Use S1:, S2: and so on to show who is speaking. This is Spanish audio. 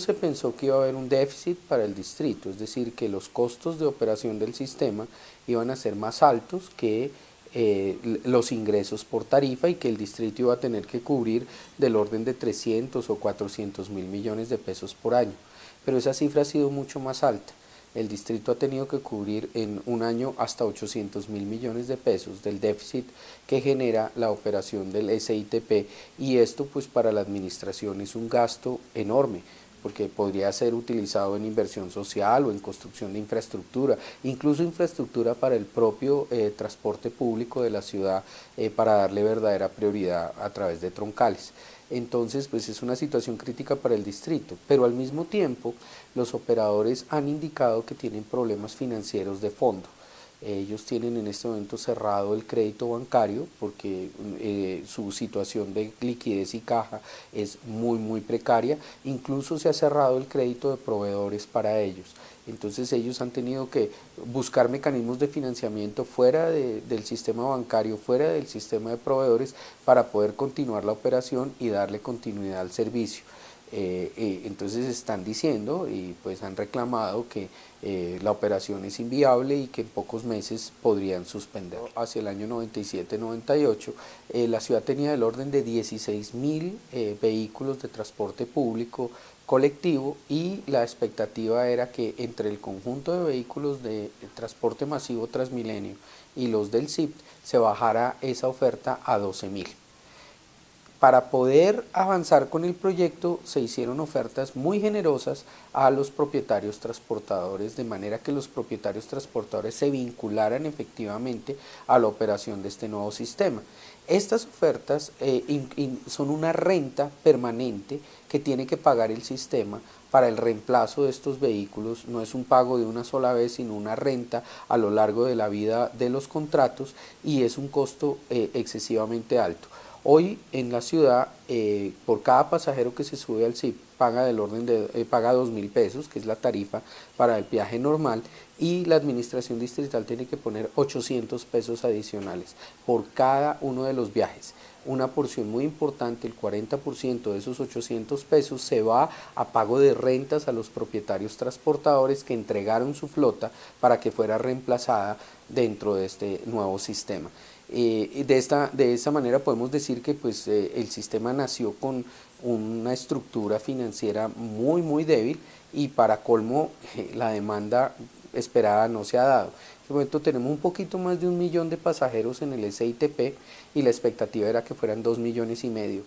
S1: se pensó que iba a haber un déficit para el distrito, es decir, que los costos de operación del sistema iban a ser más altos que eh, los ingresos por tarifa y que el distrito iba a tener que cubrir del orden de 300 o 400 mil millones de pesos por año. Pero esa cifra ha sido mucho más alta el distrito ha tenido que cubrir en un año hasta 800 mil millones de pesos del déficit que genera la operación del SITP y esto pues para la administración es un gasto enorme porque podría ser utilizado en inversión social o en construcción de infraestructura, incluso infraestructura para el propio eh, transporte público de la ciudad eh, para darle verdadera prioridad a través de troncales entonces pues es una situación crítica para el distrito, pero al mismo tiempo los operadores han indicado que tienen problemas financieros de fondo. Ellos tienen en este momento cerrado el crédito bancario porque eh, su situación de liquidez y caja es muy muy precaria, incluso se ha cerrado el crédito de proveedores para ellos. Entonces ellos han tenido que buscar mecanismos de financiamiento fuera del sistema bancario, fuera del sistema de proveedores para poder continuar la operación y darle continuidad al servicio. Eh, eh, entonces están diciendo y pues han reclamado que eh, la operación es inviable y que en pocos meses podrían suspender. Hacia el año 97-98 la ciudad tenía el orden de 16 mil vehículos de transporte público colectivo y la expectativa era que entre el conjunto de vehículos de transporte masivo Transmilenio y los del CIP se bajara esa oferta a 12 mil. Para poder avanzar con el proyecto se hicieron ofertas muy generosas a los propietarios transportadores de manera que los propietarios transportadores se vincularan efectivamente a la operación de este nuevo sistema. Estas ofertas eh, son una renta permanente que tiene que pagar el sistema para el reemplazo de estos vehículos, no es un pago de una sola vez, sino una renta a lo largo de la vida de los contratos y es un costo eh, excesivamente alto. Hoy en la ciudad, eh, por cada pasajero que se sube al CIP, paga del orden de eh, paga dos mil pesos, que es la tarifa para el viaje normal, y la administración distrital tiene que poner 800 pesos adicionales por cada uno de los viajes. Una porción muy importante, el 40% de esos 800 pesos se va a pago de rentas a los propietarios transportadores que entregaron su flota para que fuera reemplazada dentro de este nuevo sistema. Eh, de, esta, de esta manera podemos decir que pues, eh, el sistema nació con una estructura financiera muy muy débil y para colmo la demanda esperada no se ha dado. En este momento tenemos un poquito más de un millón de pasajeros en el SITP y la expectativa era que fueran dos millones y medio.